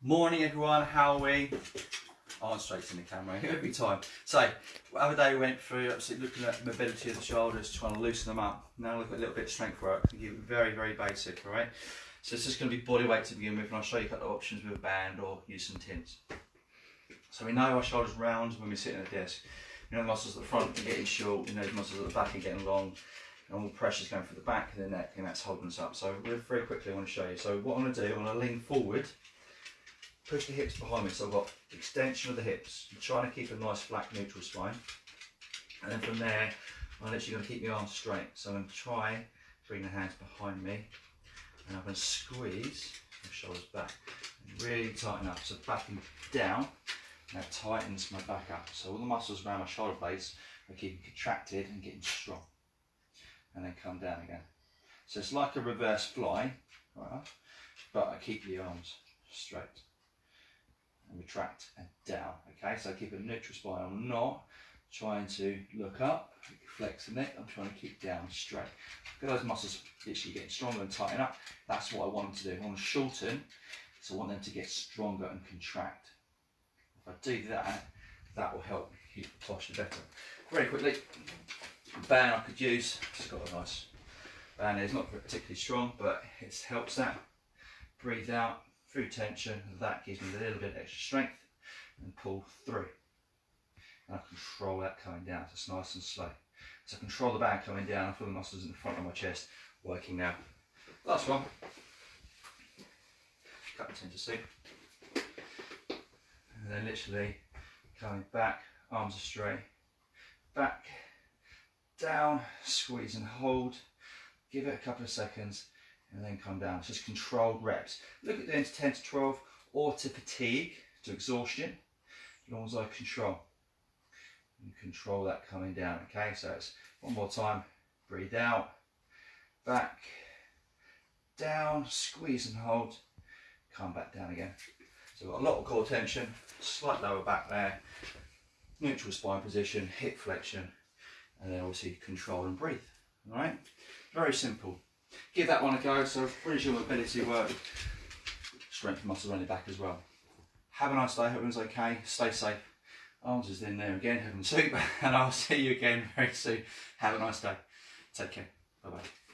Morning everyone, how are we? Oh, I'm straight in the camera every time. So, the other day we went through obviously looking at mobility of the shoulders, trying to loosen them up. Now look at a little bit of strength work. Very, very basic, alright? So it's just going to be body weight to begin with and I'll show you a couple of options with a band or use some tins. So we know our shoulders round when we're sitting at a desk. You know the muscles at the front are getting short, you know the muscles at the back are getting long and all the pressure's going through the back of the neck and that's holding us up. So very quickly I want to show you. So what I'm to do, I'm to lean forward push the hips behind me so I've got extension of the hips. I'm trying to keep a nice flat neutral spine. And then from there, I'm literally going to keep my arms straight. So I'm going to try bring the hands behind me and I'm going to squeeze my shoulders back and really tighten up. So backing down, that tightens my back up. So all the muscles around my shoulder blades are keeping contracted and getting strong. And then come down again. So it's like a reverse fly, right, but I keep the arms straight and retract and down. Okay, so keep a neutral spine. I'm not trying to look up, flex the neck. I'm trying to keep down straight. Get those muscles literally getting stronger and tighten up. That's what I want them to do. I want to shorten, so I want them to get stronger and contract. If I do that, that will help keep the posture better. Very quickly, band I could use. It's got a nice band. It's not particularly strong, but it helps that. Breathe out, through tension, that gives me a little bit extra strength and pull through. And I control that coming down, so it's nice and slow. So I control the band coming down, I feel the muscles in the front of my chest working now. Last one. Cut the to see. And then literally coming back, arms are straight, back, down, squeeze and hold. Give it a couple of seconds and then come down. It's just controlled reps. Look at doing to 10 to 12 or to fatigue, to exhaustion, as long as I control. And control that coming down, okay? So it's one more time, breathe out, back, down, squeeze and hold, come back down again. So we've got a lot of core tension, slight lower back there, neutral spine position, hip flexion, and then obviously control and breathe, all right? Very simple give that one a go. So brings your mobility work, strength muscles around your back as well. Have a nice day, hope everyone's okay, stay safe. Arms is in there again, heaven soup, and I'll see you again very soon. Have a nice day. Take care. Bye bye.